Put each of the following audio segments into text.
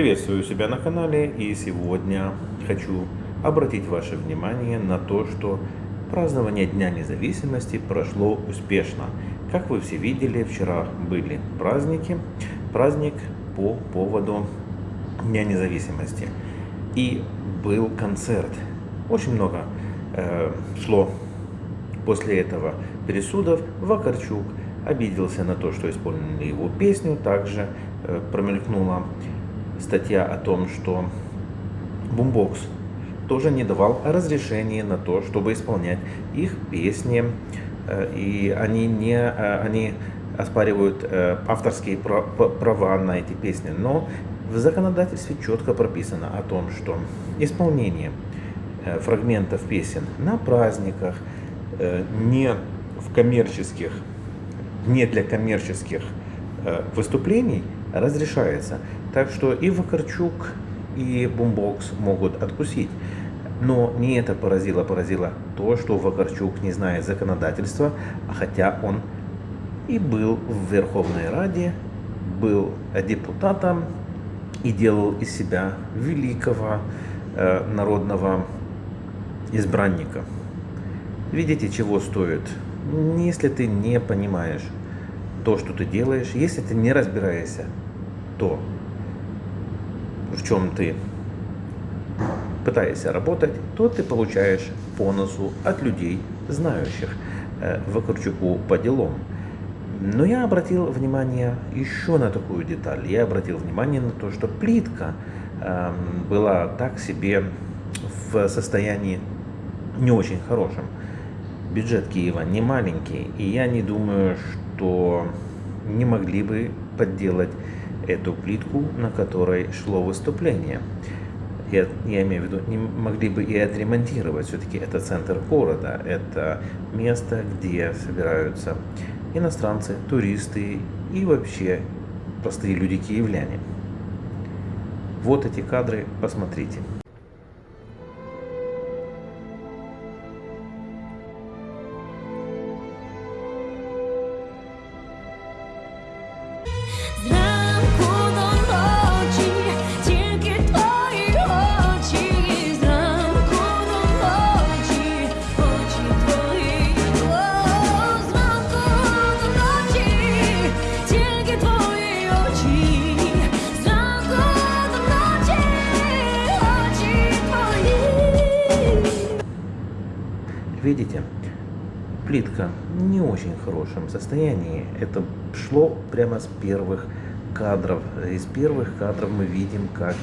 Приветствую себя на канале и сегодня хочу обратить ваше внимание на то, что празднование Дня независимости прошло успешно. Как вы все видели, вчера были праздники, праздник по поводу Дня независимости. И был концерт. Очень много э, шло после этого пересудов. Вакарчук обиделся на то, что исполнили его песню. Также э, промелькнула статья о том, что Бумбокс тоже не давал разрешения на то, чтобы исполнять их песни, э, и они не э, они оспаривают э, авторские права на эти песни, но в законодательстве четко прописано о том, что исполнение фрагментов песен на праздниках, не в коммерческих, не для коммерческих выступлений разрешается. Так что и Вакарчук, и Бумбокс могут откусить. Но не это поразило, поразило то, что Вакарчук не знает законодательства, а хотя он и был в Верховной Раде, был депутатом и делал из себя великого э, народного избранника. Видите, чего стоит? Если ты не понимаешь то, что ты делаешь, если ты не разбираешься, то в чем ты пытаешься работать, то ты получаешь по носу от людей, знающих э, Вакарчуку по делам. Но я обратил внимание еще на такую деталь. Я обратил внимание на то, что плитка э, была так себе в состоянии не очень хорошем. Бюджет Киева не маленький, и я не думаю, что не могли бы подделать эту плитку, на которой шло выступление. Я, я имею в виду, не могли бы и отремонтировать. Все-таки это центр города, это место, где собираются иностранцы, туристы и вообще простые люди-киевляне. Вот эти кадры, посмотрите. Видите, плитка не очень хорошем состоянии. Это шло прямо с первых кадров. Из первых кадров мы видим, как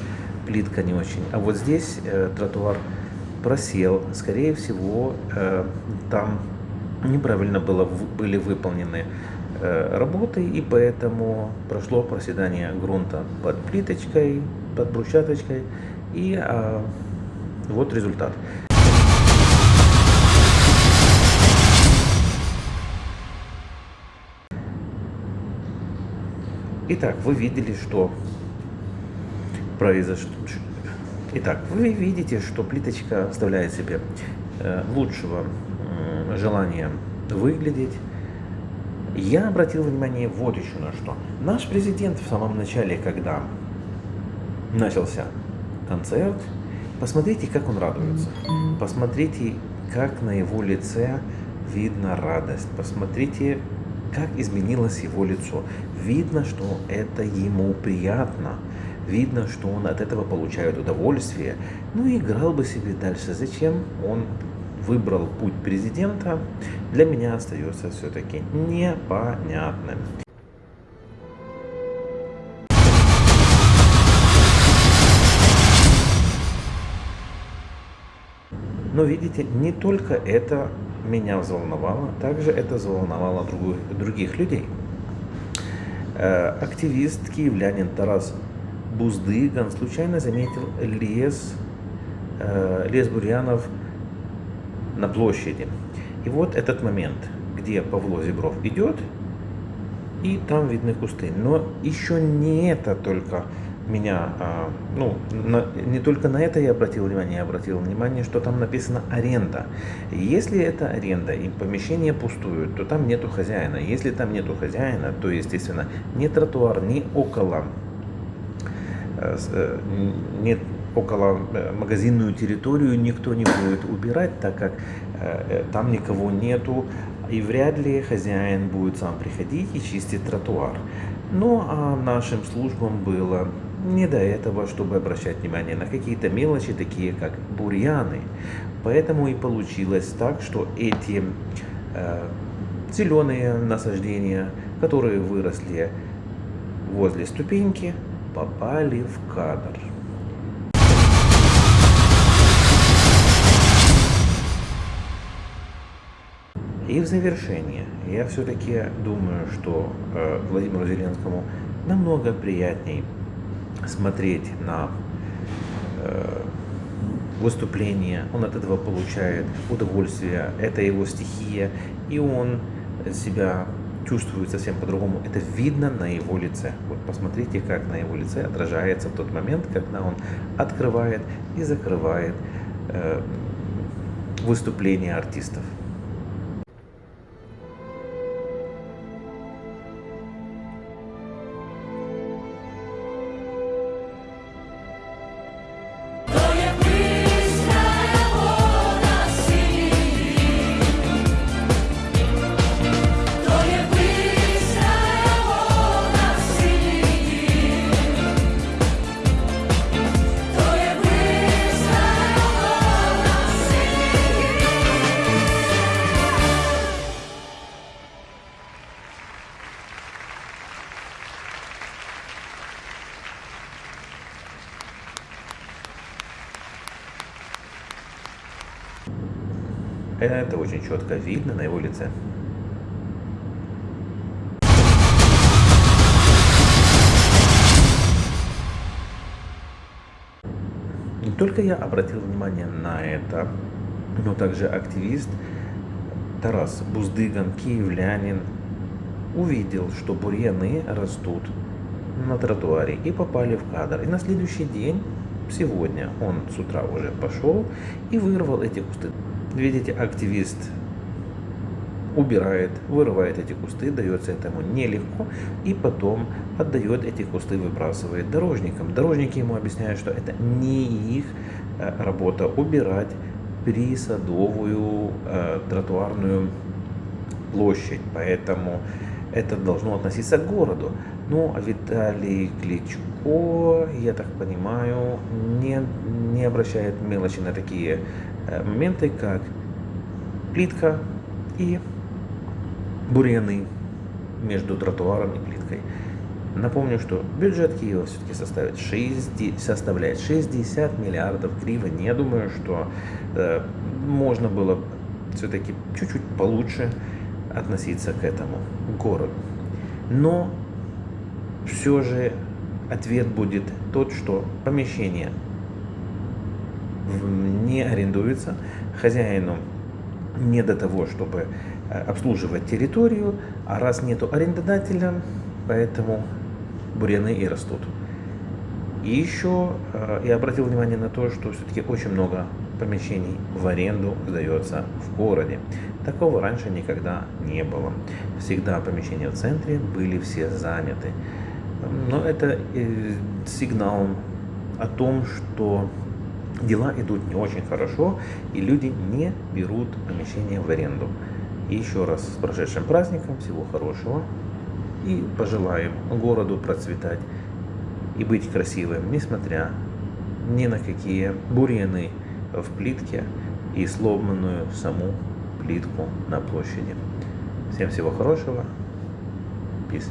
плитка не очень. А вот здесь э, тротуар просел. Скорее всего, э, там неправильно было, были выполнены э, работы, и поэтому прошло проседание грунта под плиточкой, под брусчаточкой. И э, вот результат. Итак, вы видели, что произошло. Итак, вы видите, что плиточка оставляет себе э, лучшего желания выглядеть. Я обратил внимание вот еще на что. Наш президент в самом начале, когда начался концерт, посмотрите, как он радуется. Посмотрите, как на его лице видно радость. Посмотрите, как изменилось его лицо. Видно, что это ему приятно. Видно, что он от этого получает удовольствие. Ну и играл бы себе дальше. Зачем он выбрал путь президента, для меня остается все-таки непонятным. Но видите, не только это меня взволновало, также это взволновало других, других людей. Э, активист киевлянин Тарас Буздыган случайно заметил лес, э, лес бурьянов на площади. И вот этот момент, где Павло Зебров идет, и там видны кусты. Но еще не это только меня, а, ну, на, не только на это я обратил внимание, я обратил внимание, что там написано аренда. Если это аренда и помещение пустует, то там нету хозяина. Если там нету хозяина, то, естественно, ни тротуар, ни около э, э, нет около магазинную территорию никто не будет убирать, так как там никого нету, и вряд ли хозяин будет сам приходить и чистить тротуар. Ну а нашим службам было не до этого, чтобы обращать внимание на какие-то мелочи, такие как бурьяны. Поэтому и получилось так, что эти э, зеленые насаждения, которые выросли возле ступеньки, попали в кадр. И в завершение, я все-таки думаю, что э, Владимиру Зеленскому намного приятней смотреть на э, выступление, он от этого получает удовольствие, это его стихия, и он себя чувствует совсем по-другому. Это видно на его лице. Вот посмотрите, как на его лице отражается тот момент, когда он открывает и закрывает э, выступления артистов. Это очень четко видно на его лице. Не только я обратил внимание на это, но также активист Тарас Буздыган, киевлянин, увидел, что бурьяны растут на тротуаре и попали в кадр. И на следующий день, сегодня, он с утра уже пошел и вырвал эти кусты. Видите, активист убирает, вырывает эти кусты, дается этому нелегко, и потом отдает эти кусты, выбрасывает дорожникам. Дорожники ему объясняют, что это не их э, работа убирать присадовую э, тротуарную площадь, поэтому это должно относиться к городу. Ну, а Виталий Кличко, я так понимаю, не, не обращает мелочи на такие Э, моменты, как плитка и бурьяны между тротуаром и плиткой. Напомню, что бюджет Киева все-таки составит 60, составляет 60 миллиардов гривен. Я думаю, что э, можно было все-таки чуть-чуть получше относиться к этому городу. Но все же ответ будет тот, что помещение не арендуется, хозяину не до того, чтобы э, обслуживать территорию, а раз нету арендодателя, поэтому бурьяны и растут. И еще э, я обратил внимание на то, что все-таки очень много помещений в аренду сдается в городе. Такого раньше никогда не было. Всегда помещения в центре были все заняты. Но это э, сигнал о том, что дела идут не очень хорошо, и люди не берут помещение в аренду. И еще раз с прошедшим праздником, всего хорошего, и пожелаем городу процветать и быть красивым, несмотря ни на какие бурьяны в плитке и сломанную саму плитку на площади. Всем всего хорошего. Peace.